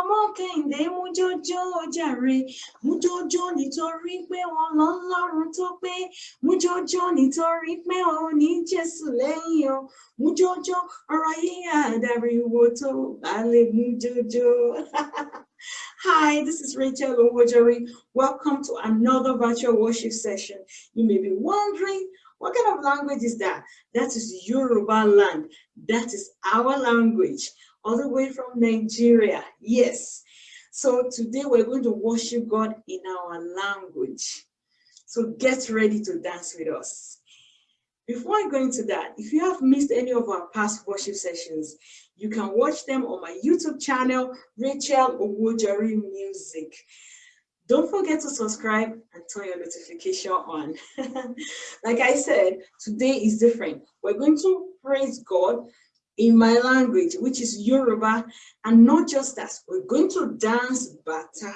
ọmọ kẹ́hìndé mujojo jàre mú nítorí pé wọn lọ lọ́run tó pé mujojo nítorí pé ó ní jésù lẹ́yìn o mú jọjọ ọ̀rọ̀ yìí àdàríwò tó bá lè mú. Hi, this is Rachel Owojori. Welcome to another virtual worship session. You may be wondering, what kind of language is that? That is Yoruba land. That is our language all the way from Nigeria. Yes. So today we're going to worship God in our language. So get ready to dance with us. Before I go into that, if you have missed any of our past worship sessions, you can watch them on my YouTube channel, Rachel Owojori Music. Don't forget to subscribe and turn your notification on. like I said, today is different. We're going to praise God in my language, which is Yoruba, and not just us, we're going to dance Bata.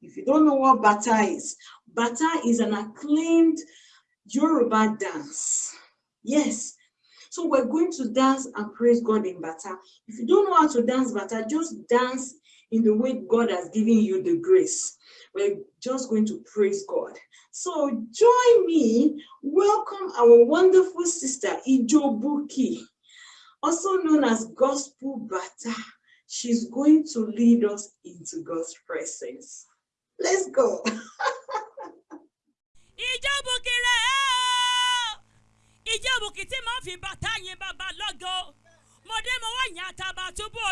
If you don't know what Bata is, Bata is an acclaimed Yoruba dance. Yes. So we're going to dance and praise God in Bata. If you don't know how to dance Bata, just dance in the way God has given you the grace. We're just going to praise God. So join me. Welcome our wonderful sister, Ijobuki also known as gospel Bata. She's going to lead us into God's presence. Let's go. fi bàtà yín bàbá lọ́gọ́ mọ̀dé mo wá túbú.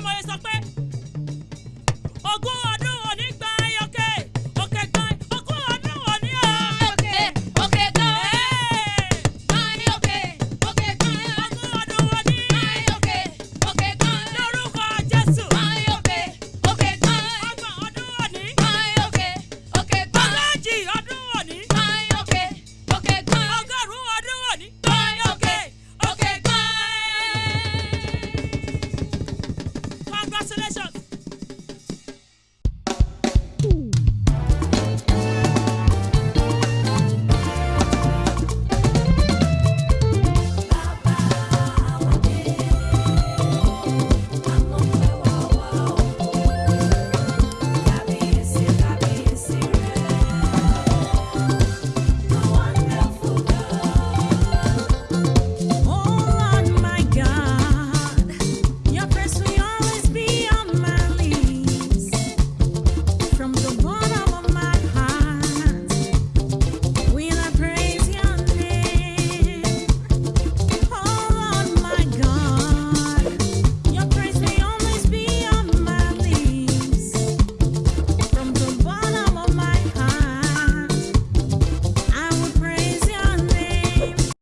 Tí mo yẹ sọ pé